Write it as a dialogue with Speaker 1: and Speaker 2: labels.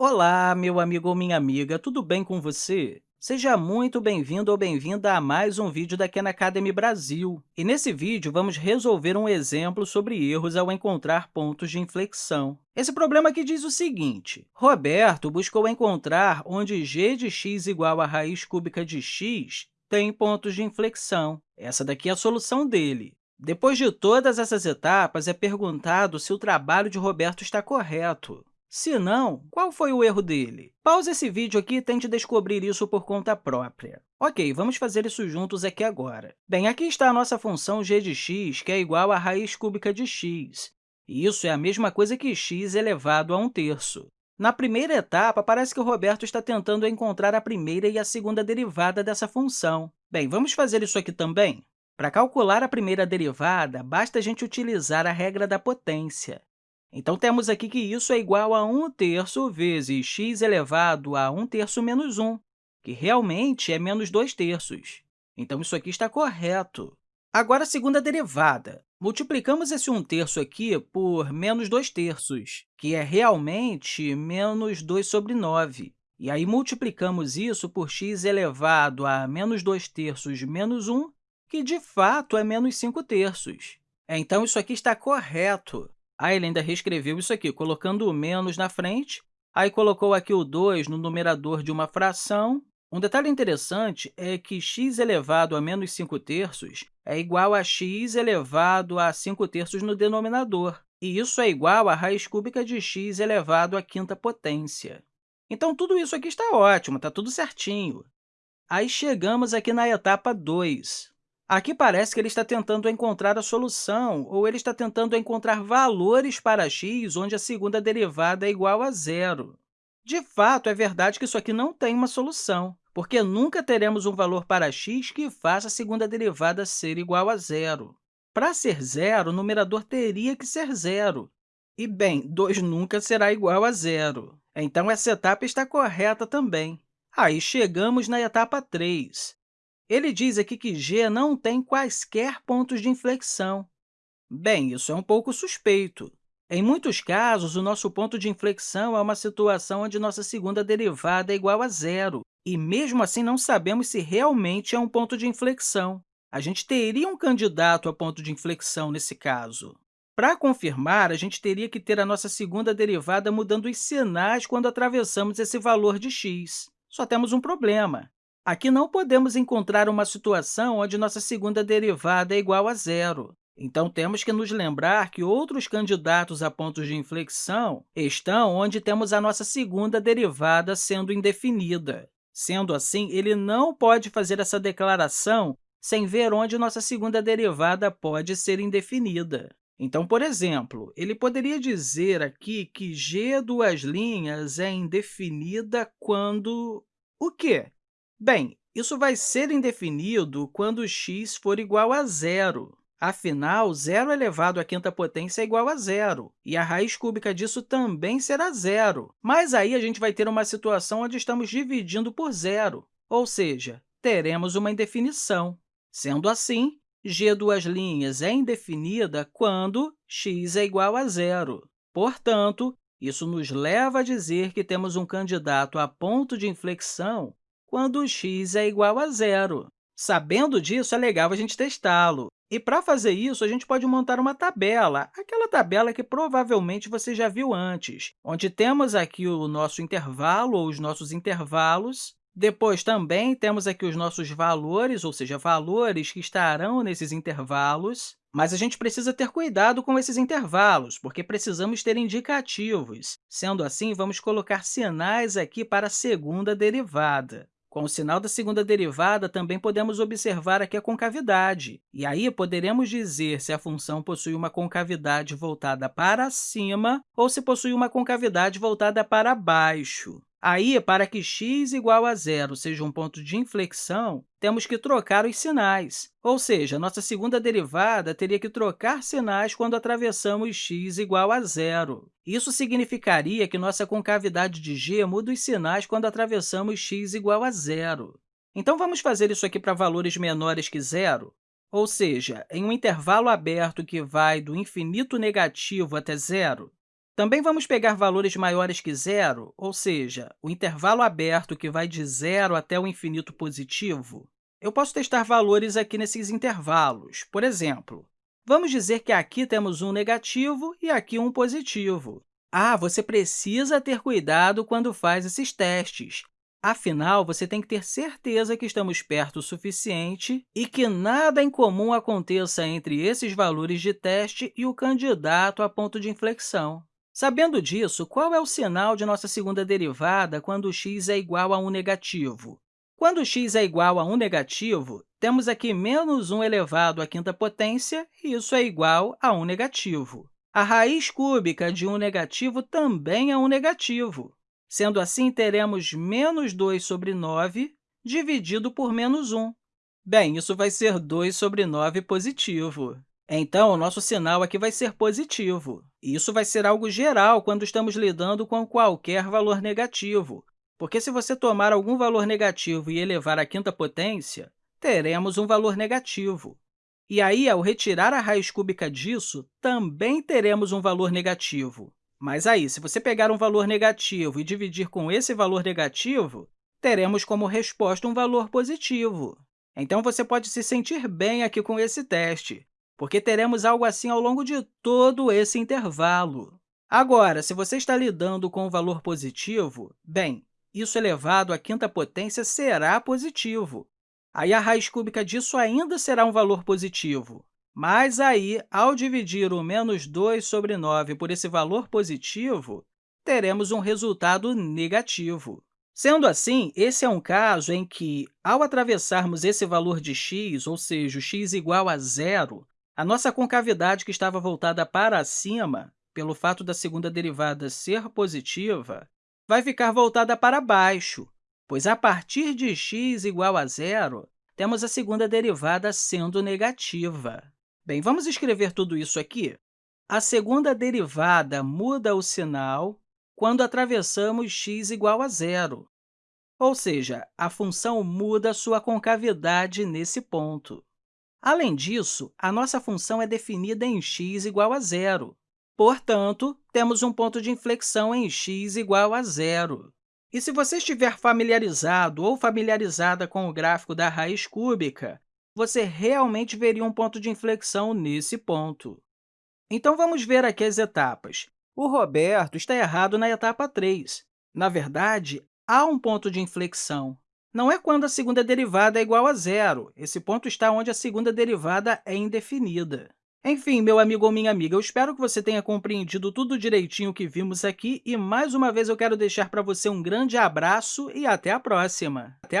Speaker 1: Olá, meu amigo ou minha amiga, tudo bem com você? Seja muito bem-vindo ou bem-vinda a mais um vídeo da Khan Academy Brasil. E nesse vídeo, vamos resolver um exemplo sobre erros ao encontrar pontos de inflexão. Esse problema aqui diz o seguinte, Roberto buscou encontrar onde g de x igual a raiz cúbica de x tem pontos de inflexão. Essa daqui é a solução dele. Depois de todas essas etapas, é perguntado se o trabalho de Roberto está correto. Se não, qual foi o erro dele? Pause esse vídeo aqui e tente descobrir isso por conta própria. Ok, vamos fazer isso juntos aqui agora. Bem, aqui está a nossa função g de x, que é igual à raiz cúbica de x. E isso é a mesma coisa que x elevado a 1 terço. Na primeira etapa, parece que o Roberto está tentando encontrar a primeira e a segunda derivada dessa função. Bem, vamos fazer isso aqui também? Para calcular a primeira derivada, basta a gente utilizar a regra da potência. Então, temos aqui que isso é igual a 1 terço vezes x elevado a 1 terço menos 1, que realmente é menos 2 terços. Então, isso aqui está correto. Agora, a segunda derivada. Multiplicamos esse 1 terço aqui por menos 2 terços, que é realmente menos 2 sobre 9. E aí, multiplicamos isso por x elevado a menos 2 terços menos 1, que, de fato, é menos 5 terços. Então, isso aqui está correto. Aí ele ainda reescreveu isso aqui, colocando o menos na frente, aí colocou aqui o 2 no numerador de uma fração. Um detalhe interessante é que x elevado a menos 5 terços é igual a x elevado a 5 terços no denominador, e isso é igual a raiz cúbica de x elevado à quinta potência. Então, tudo isso aqui está ótimo, está tudo certinho. Aí chegamos aqui na etapa 2. Aqui parece que ele está tentando encontrar a solução, ou ele está tentando encontrar valores para x onde a segunda derivada é igual a zero. De fato, é verdade que isso aqui não tem uma solução, porque nunca teremos um valor para x que faça a segunda derivada ser igual a zero. Para ser zero, o numerador teria que ser zero. E, bem, 2 nunca será igual a zero. Então, essa etapa está correta também. Aí chegamos na etapa 3. Ele diz aqui que G não tem quaisquer pontos de inflexão. Bem, isso é um pouco suspeito. Em muitos casos, o nosso ponto de inflexão é uma situação onde nossa segunda derivada é igual a zero, e mesmo assim não sabemos se realmente é um ponto de inflexão. A gente teria um candidato a ponto de inflexão nesse caso. Para confirmar, a gente teria que ter a nossa segunda derivada mudando os sinais quando atravessamos esse valor de x. Só temos um problema. Aqui não podemos encontrar uma situação onde nossa segunda derivada é igual a zero. Então, temos que nos lembrar que outros candidatos a pontos de inflexão estão onde temos a nossa segunda derivada sendo indefinida. Sendo assim, ele não pode fazer essa declaração sem ver onde nossa segunda derivada pode ser indefinida. Então, por exemplo, ele poderia dizer aqui que g duas linhas é indefinida quando... o quê? Bem, isso vai ser indefinido quando x for igual a zero. Afinal, zero elevado à quinta potência é igual a zero, e a raiz cúbica disso também será zero. Mas aí a gente vai ter uma situação onde estamos dividindo por zero, ou seja, teremos uma indefinição. Sendo assim, g duas linhas é indefinida quando x é igual a zero. Portanto, isso nos leva a dizer que temos um candidato a ponto de inflexão quando x é igual a zero. Sabendo disso, é legal a gente testá-lo. E, para fazer isso, a gente pode montar uma tabela, aquela tabela que provavelmente você já viu antes, onde temos aqui o nosso intervalo ou os nossos intervalos, depois, também, temos aqui os nossos valores, ou seja, valores que estarão nesses intervalos, mas a gente precisa ter cuidado com esses intervalos, porque precisamos ter indicativos. Sendo assim, vamos colocar sinais aqui para a segunda derivada. Com o sinal da segunda derivada, também podemos observar aqui a concavidade. E aí, poderemos dizer se a função possui uma concavidade voltada para cima ou se possui uma concavidade voltada para baixo. Aí, para que x igual a zero seja um ponto de inflexão, temos que trocar os sinais, ou seja, nossa segunda derivada teria que trocar sinais quando atravessamos x igual a zero. Isso significaria que nossa concavidade de g muda os sinais quando atravessamos x igual a zero. Então, vamos fazer isso aqui para valores menores que zero? Ou seja, em um intervalo aberto que vai do infinito negativo até zero? Também vamos pegar valores maiores que zero, ou seja, o intervalo aberto que vai de zero até o infinito positivo. Eu posso testar valores aqui nesses intervalos. Por exemplo, vamos dizer que aqui temos um negativo e aqui um positivo. Ah, você precisa ter cuidado quando faz esses testes. Afinal, você tem que ter certeza que estamos perto o suficiente e que nada em comum aconteça entre esses valores de teste e o candidato a ponto de inflexão. Sabendo disso, qual é o sinal de nossa segunda derivada quando x é igual a 1 negativo? Quando x é igual a 1 negativo, temos aqui menos 1 elevado à quinta potência, e isso é igual a 1 negativo. A raiz cúbica de 1 negativo também é 1 negativo. Sendo assim, teremos menos 2 sobre 9 dividido por menos 1. Bem, isso vai ser 2 sobre 9 positivo. Então, o nosso sinal aqui vai ser positivo. Isso vai ser algo geral quando estamos lidando com qualquer valor negativo, porque se você tomar algum valor negativo e elevar à quinta potência, teremos um valor negativo. E aí, ao retirar a raiz cúbica disso, também teremos um valor negativo. Mas aí, se você pegar um valor negativo e dividir com esse valor negativo, teremos como resposta um valor positivo. Então, você pode se sentir bem aqui com esse teste, porque teremos algo assim ao longo de todo esse intervalo. Agora, se você está lidando com um valor positivo, bem, isso elevado à quinta potência será positivo. Aí, a raiz cúbica disso ainda será um valor positivo. Mas aí, ao dividir o menos 2 sobre 9 por esse valor positivo, teremos um resultado negativo. Sendo assim, esse é um caso em que, ao atravessarmos esse valor de x, ou seja, x igual a zero, a nossa concavidade que estava voltada para cima, pelo fato da segunda derivada ser positiva, vai ficar voltada para baixo, pois a partir de x igual a zero, temos a segunda derivada sendo negativa. Bem, vamos escrever tudo isso aqui? A segunda derivada muda o sinal quando atravessamos x igual a zero, ou seja, a função muda sua concavidade nesse ponto. Além disso, a nossa função é definida em x igual a zero. Portanto, temos um ponto de inflexão em x igual a zero. E se você estiver familiarizado ou familiarizada com o gráfico da raiz cúbica, você realmente veria um ponto de inflexão nesse ponto. Então, vamos ver aqui as etapas. O Roberto está errado na etapa 3. Na verdade, há um ponto de inflexão. Não é quando a segunda derivada é igual a zero. Esse ponto está onde a segunda derivada é indefinida. Enfim, meu amigo ou minha amiga, eu espero que você tenha compreendido tudo direitinho que vimos aqui e, mais uma vez, eu quero deixar para você um grande abraço e até a próxima! Até